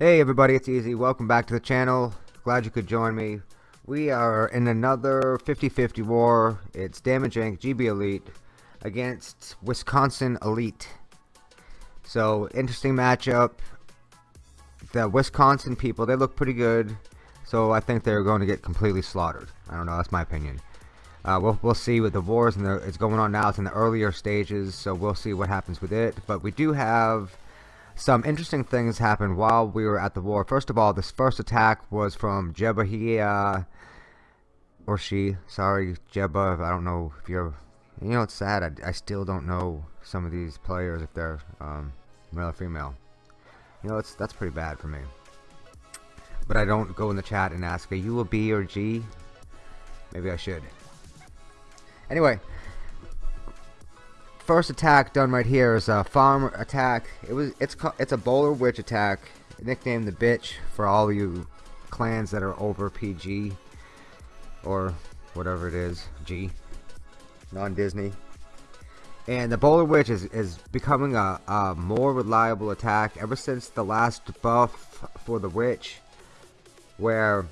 Hey everybody, it's Easy. Welcome back to the channel. Glad you could join me. We are in another 50-50 war. It's Damage Inc. GB Elite against Wisconsin Elite. So, interesting matchup. The Wisconsin people, they look pretty good. So I think they're going to get completely slaughtered. I don't know, that's my opinion. Uh, we'll, we'll see with the wars and it's going on now. It's in the earlier stages, so we'll see what happens with it. But we do have some interesting things happened while we were at the war. First of all, this first attack was from Jeba. He, uh, or she, sorry, Jeba. I don't know if you're, you know, it's sad. I, I still don't know some of these players if they're um, male or female. You know, it's that's pretty bad for me. But I don't go in the chat and ask, are you a B or G? Maybe I should. Anyway, first attack done right here is a farm attack. It was it's it's a bowler witch attack, nicknamed the bitch for all you clans that are over PG or whatever it is, G, non-Disney. And the bowler witch is is becoming a, a more reliable attack ever since the last buff for the witch, where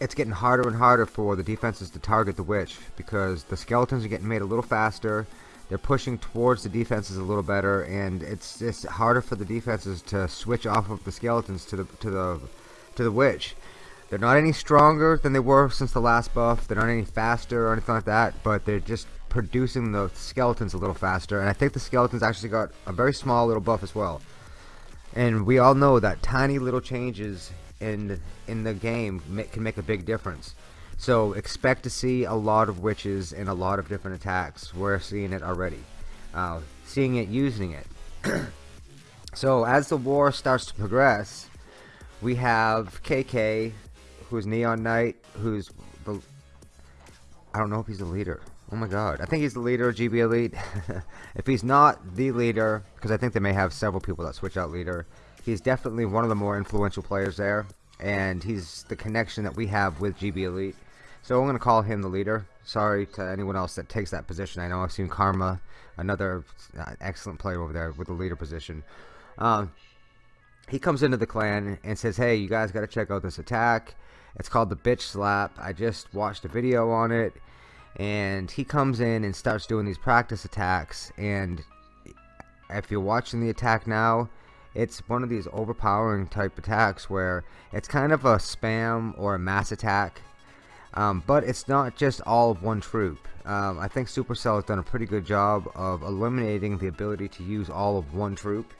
it's getting harder and harder for the defenses to target the witch because the skeletons are getting made a little faster. They're pushing towards the defenses a little better and it's just harder for the defenses to switch off of the skeletons to the to the to the witch. They're not any stronger than they were since the last buff. They're not any faster or anything like that but they're just producing the skeletons a little faster and I think the skeletons actually got a very small little buff as well. And we all know that tiny little changes in in the game can make a big difference. So expect to see a lot of witches in a lot of different attacks. We're seeing it already. Uh, seeing it, using it. so as the war starts to progress, we have KK, who's Neon Knight, who's the... I don't know if he's the leader. Oh my god. I think he's the leader of GB Elite. if he's not the leader, because I think they may have several people that switch out leader, he's definitely one of the more influential players there and he's the connection that we have with GB Elite. So I'm gonna call him the leader. Sorry to anyone else that takes that position. I know I've seen Karma another uh, excellent player over there with the leader position. Um, he comes into the clan and says hey you guys gotta check out this attack. It's called the bitch slap. I just watched a video on it. And he comes in and starts doing these practice attacks. And if you're watching the attack now it's one of these overpowering type attacks where it's kind of a spam or a mass attack um, but it's not just all of one troop. Um, I think Supercell has done a pretty good job of eliminating the ability to use all of one troop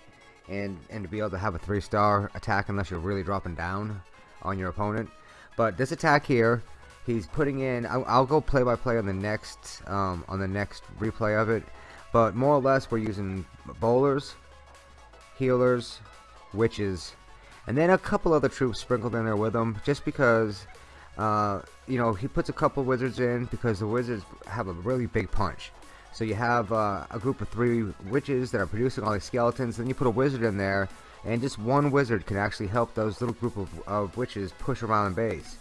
and and to be able to have a three star attack unless you're really dropping down on your opponent. But this attack here he's putting in I'll, I'll go play by play on the next um, on the next replay of it but more or less we're using bowlers healers, witches, and then a couple other troops sprinkled in there with them just because uh, you know he puts a couple wizards in because the wizards have a really big punch. So you have uh, a group of three witches that are producing all these skeletons then you put a wizard in there and just one wizard can actually help those little group of, of witches push around the base.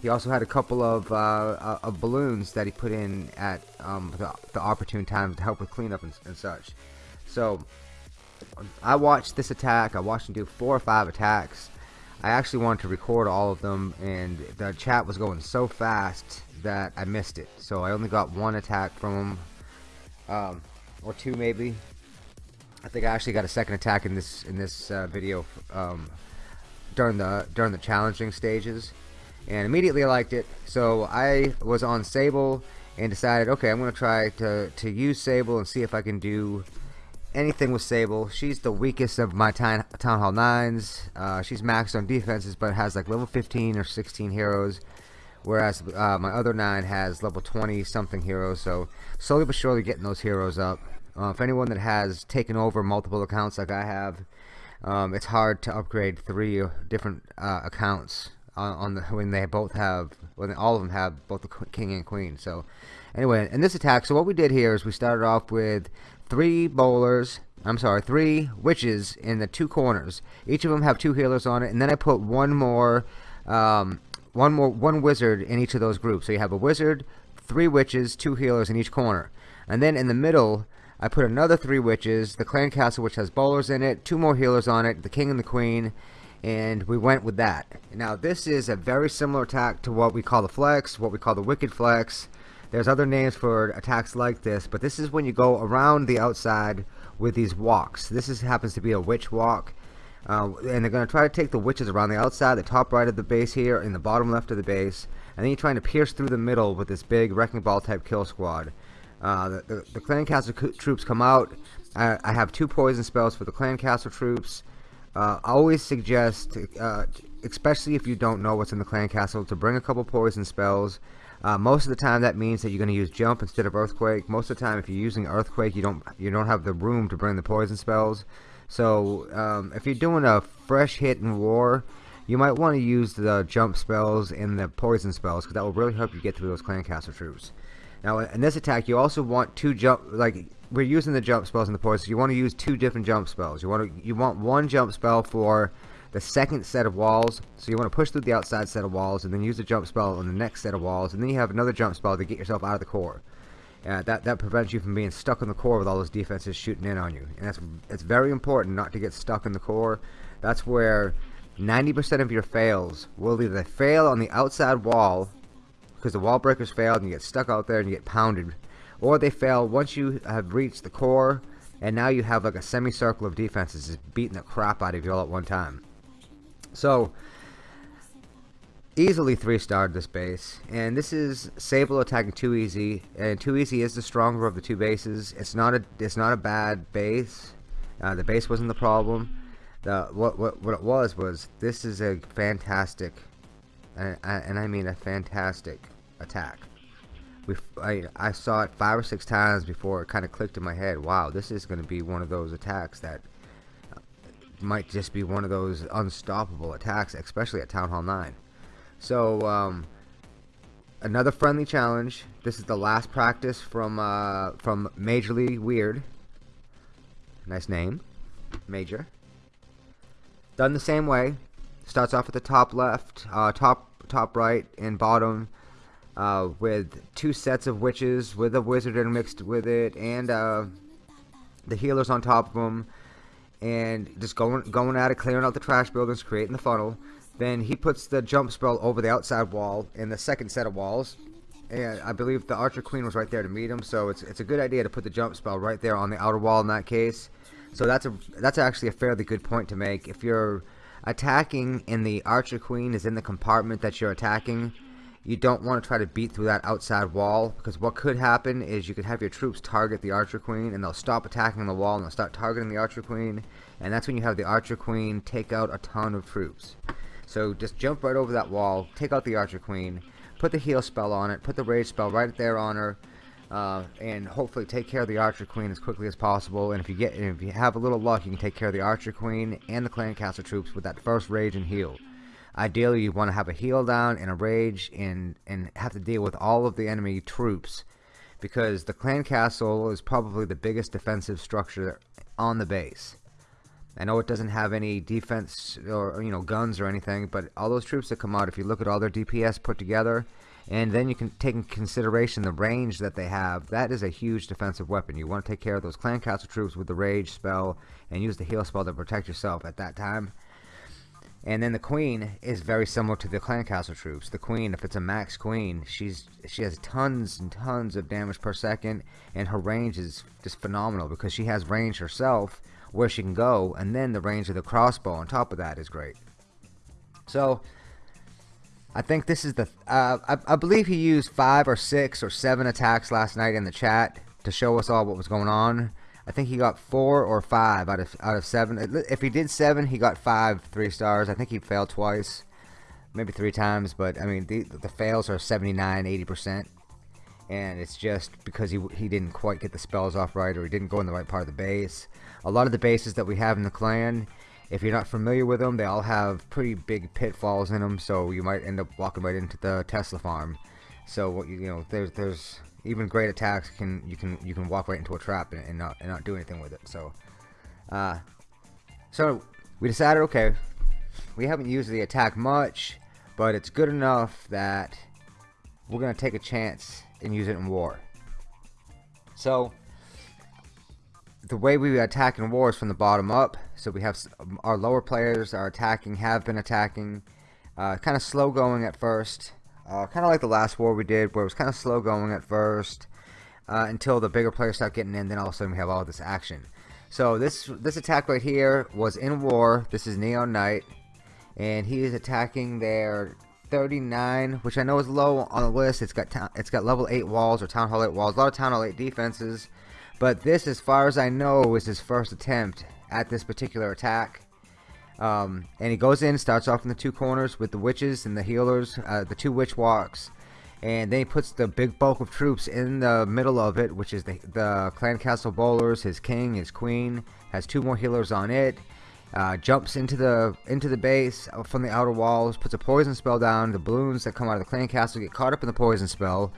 He also had a couple of, uh, uh of balloons that he put in at um, the, the, opportune time to help with cleanup and, and such. So I watched this attack. I watched him do four or five attacks. I actually wanted to record all of them, and the chat was going so fast that I missed it. So I only got one attack from him, um, or two maybe. I think I actually got a second attack in this in this uh, video um, during the during the challenging stages, and immediately I liked it. So I was on Sable and decided, okay, I'm going to try to to use Sable and see if I can do anything with Sable. She's the weakest of my Town, town Hall 9s. Uh, she's maxed on defenses, but has like level 15 or 16 heroes. Whereas uh, my other 9 has level 20 something heroes. So slowly but surely getting those heroes up. Uh, if anyone that has taken over multiple accounts like I have, um, it's hard to upgrade three different uh, accounts on, on, the when they both have when all of them have both the king and queen. So anyway, in this attack, so what we did here is we started off with three bowlers I'm sorry, three witches in the two corners. Each of them have two healers on it, and then I put one more, um, one more, one wizard in each of those groups. So you have a wizard, three witches, two healers in each corner, and then in the middle, I put another three witches, the clan castle which has bowlers in it, two more healers on it, the king and the queen, and we went with that. Now this is a very similar attack to what we call the flex, what we call the wicked flex. There's other names for attacks like this, but this is when you go around the outside with these walks. This is happens to be a witch walk. Uh, and they're going to try to take the witches around the outside, the top right of the base here, and the bottom left of the base. And then you're trying to pierce through the middle with this big Wrecking Ball type kill squad. Uh, the, the, the, Clan Castle troops come out. I, I, have two poison spells for the Clan Castle troops. Uh, I always suggest, uh, especially if you don't know what's in the clan castle, to bring a couple poison spells. Uh, most of the time, that means that you're going to use jump instead of earthquake. Most of the time, if you're using earthquake, you don't you don't have the room to bring the poison spells. So um, if you're doing a fresh hit in war, you might want to use the jump spells and the poison spells because that will really help you get through those clan castle troops. Now, in this attack, you also want two jump like we're using the jump spells and the poison. So you want to use two different jump spells. You want to you want one jump spell for the second set of walls. So you want to push through the outside set of walls and then use the jump spell on the next set of walls, and then you have another jump spell to get yourself out of the core. Uh, that that prevents you from being stuck in the core with all those defenses shooting in on you, and that's it's very important not to get stuck in the core. That's where 90% of your fails will either fail on the outside wall because the wall breakers failed and you get stuck out there and you get pounded or they fail once you have reached the core and now you have like a semicircle of defenses just beating the crap out of you all at one time. So easily three starred this base and this is Sable attacking too easy and too easy is the stronger of the two bases. It's not a it's not a bad base. Uh, the base wasn't the problem. The what what what it was was this is a fantastic and I, and I mean a fantastic attack we I, I saw it five or six times before it kind of clicked in my head wow this is going to be one of those attacks that might just be one of those unstoppable attacks especially at Town Hall 9 so um, another friendly challenge. This is the last practice from uh, from Majorly Weird. Nice name. Major. Done the same way. Starts off at the top left uh, top top right and bottom uh, with two sets of witches with a wizard mixed with it and uh, the healers on top of them and just going going at it clearing out the trash buildings creating the funnel. Then he puts the jump spell over the outside wall in the second set of walls. And I believe the Archer Queen was right there to meet him so it's it's a good idea to put the jump spell right there on the outer wall in that case. So that's a that's actually a fairly good point to make. If you're attacking and the Archer Queen is in the compartment that you're attacking you don't want to try to beat through that outside wall because what could happen is you could have your troops target the archer queen and they'll stop attacking the wall and they'll start targeting the archer queen and that's when you have the archer queen take out a ton of troops. So just jump right over that wall take out the archer queen put the heal spell on it put the rage spell right there on her uh, and hopefully take care of the archer queen as quickly as possible and if you get if you have a little luck you can take care of the archer queen and the clan castle troops with that first rage and heal Ideally, you want to have a heal down and a rage and, and have to deal with all of the enemy troops because the clan castle is probably the biggest defensive structure on the base. I know it doesn't have any defense or you know guns or anything, but all those troops that come out, if you look at all their DPS put together, and then you can take in consideration the range that they have, that is a huge defensive weapon. You want to take care of those clan castle troops with the rage spell and use the heal spell to protect yourself at that time. And then the queen is very similar to the clan castle troops. The queen, if it's a max queen, she's she has tons and tons of damage per second, and her range is just phenomenal because she has range herself where she can go, and then the range of the crossbow on top of that is great. So I think this is the uh, I, I believe he used five or six or seven attacks last night in the chat to show us all what was going on. I think he got four or five out of out of seven. If he did seven, he got five three stars. I think he failed twice, maybe three times. But I mean, the the fails are 79, 80 percent, and it's just because he he didn't quite get the spells off right, or he didn't go in the right part of the base. A lot of the bases that we have in the clan, if you're not familiar with them, they all have pretty big pitfalls in them. So you might end up walking right into the Tesla farm. So what you you know, there's there's even great attacks can you can you can walk right into a trap and, and not and not do anything with it. So, uh, so we decided, okay, we haven't used the attack much, but it's good enough that we're gonna take a chance and use it in war. So, the way we attack in war is from the bottom up. So we have our lower players are attacking, have been attacking. Uh, kind of slow going at first. Uh, kind of like the last war we did, where it was kind of slow going at first. Uh, until the bigger players start getting in, then all of a sudden we have all this action. So this this attack right here was in war. This is Neon Knight, and he is attacking their 39, which I know is low on the list. It's got it's got level 8 walls or Town Hall 8 walls. A lot of Town Hall 8 defenses. But this, as far as I know, is his first attempt at this particular attack. Um, and he goes in, starts off in the two corners with the witches and the healers, uh, the two witch walks. And then he puts the big bulk of troops in the middle of it, which is the, the clan castle bowlers, his king, his queen, has two more healers on it. Uh, jumps into the into the base from the outer walls, puts a poison spell down. The balloons that come out of the clan castle get caught up in the poison spell.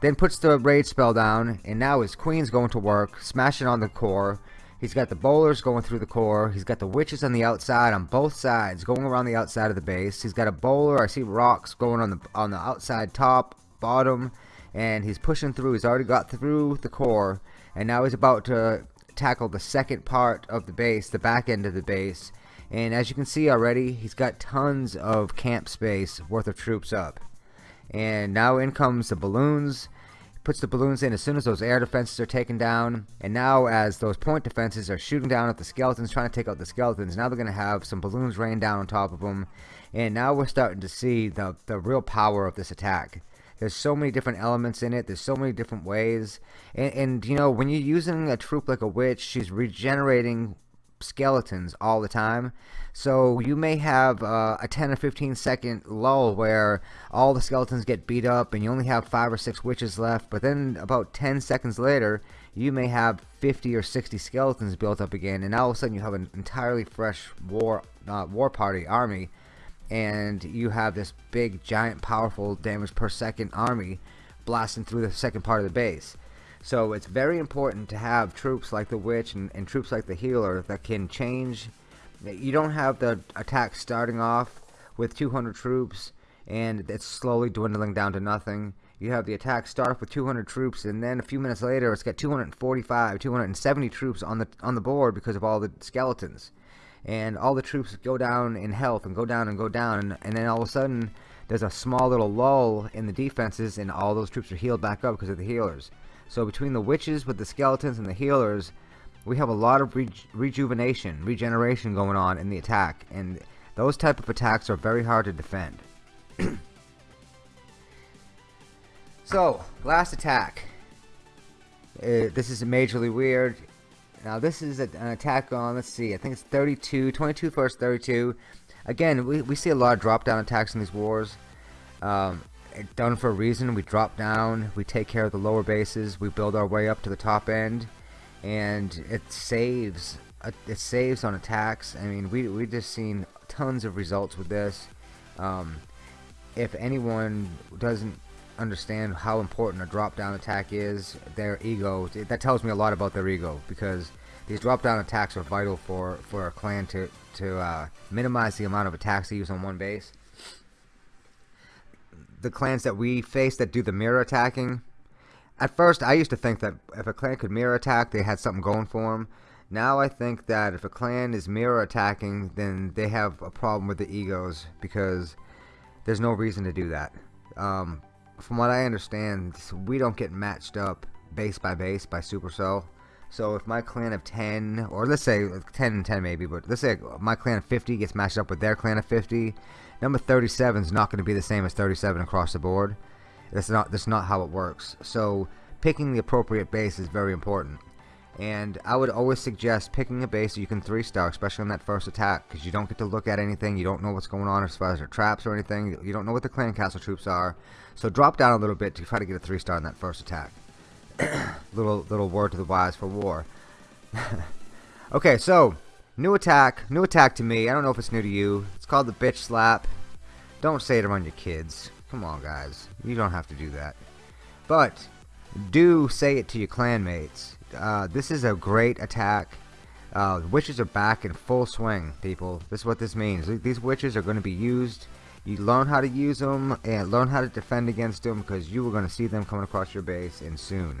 Then puts the rage spell down, and now his queen's going to work, smashing on the core. He's got the bowlers going through the core. He's got the witches on the outside, on both sides, going around the outside of the base. He's got a bowler. I see rocks going on the on the outside, top, bottom, and he's pushing through. He's already got through the core, and now he's about to tackle the second part of the base, the back end of the base. And as you can see already, he's got tons of camp space worth of troops up. And now in comes the balloons. Puts the balloons in as soon as those air defenses are taken down. And now as those point defenses are shooting down at the skeletons, trying to take out the skeletons, now they're going to have some balloons rain down on top of them. And now we're starting to see the, the real power of this attack. There's so many different elements in it. There's so many different ways. And, and, you know, when you're using a troop like a witch, she's regenerating skeletons all the time. So you may have uh, a 10 or 15 second lull where all the skeletons get beat up and you only have 5 or 6 witches left. But then about 10 seconds later, you may have 50 or 60 skeletons built up again. And all of a sudden you have an entirely fresh war, uh, war party army. And you have this big, giant, powerful damage per second army blasting through the second part of the base. So it's very important to have troops like the Witch and, and troops like the Healer that can change. You don't have the attack starting off with 200 troops and it's slowly dwindling down to nothing. You have the attack start off with 200 troops, and then a few minutes later, it's got 245, 270 troops on the on the board because of all the skeletons, and all the troops go down in health and go down and go down, and, and then all of a sudden, there's a small little lull in the defenses, and all those troops are healed back up because of the healers. So between the witches with the skeletons and the healers, we have a lot of re rejuvenation, regeneration going on in the attack, and those type of attacks are very hard to defend. so, last attack. Uh, this is majorly weird. Now this is an attack on, let's see, I think it's 32, 22 first 32. Again, we, we see a lot of drop down attacks in these wars. Um, done for a reason. We drop down, we take care of the lower bases, we build our way up to the top end, and it saves. Uh, it saves on attacks. I mean, we we just seen tons of results with this. Um, if anyone doesn't understand how important a drop down attack is, their ego that tells me a lot about their ego because these drop down attacks are vital for for a clan to to uh, minimize the amount of attacks they use on one base the clans that we face that do the mirror attacking. At first, I used to think that if a clan could mirror attack, they had something going for them. Now I think that if a clan is mirror attacking, then they have a problem with the egos because there's no reason to do that. Um, from what I understand, we don't get matched up base by base by Supercell. So if my clan of 10, or let's say 10 and 10 maybe, but let's say my clan of 50 gets matched up with their clan of 50, number 37 is not going to be the same as 37 across the board. That's not that's not how it works. So picking the appropriate base is very important. And I would always suggest picking a base that you can 3-star, especially on that first attack, because you don't get to look at anything, you don't know what's going on as far as their traps or anything, you don't know what the clan castle troops are. So drop down a little bit to try to get a 3-star in that first attack. little little word to the wise for war. okay, so new attack, new attack to me. I don't know if it's new to you. It's called the bitch slap. Don't say it around your kids. Come on, guys. You don't have to do that. But do say it to your clanmates. Uh, this is a great attack. Uh, witches are back in full swing, people. This is what this means. These witches are going to be used. You learn how to use them and learn how to defend against them because you are going to see them coming across your base and soon.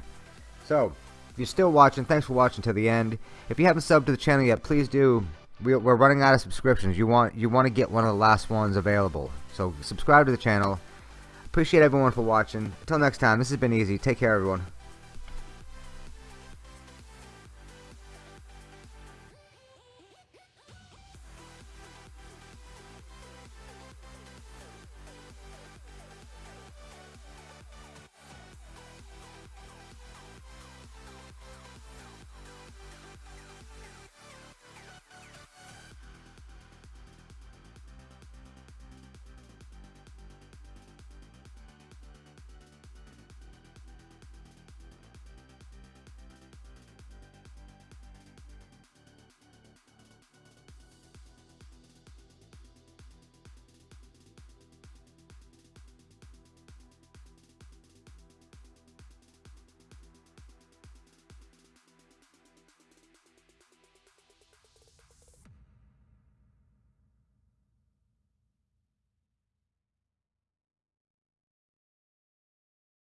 So, you're still watching, thanks for watching to the end. If you haven't subbed to the channel yet, please do. We're running out of subscriptions. You want you want to get one of the last ones available. So subscribe to the channel. Appreciate everyone for watching. Until next time, this has been easy. Take care, everyone.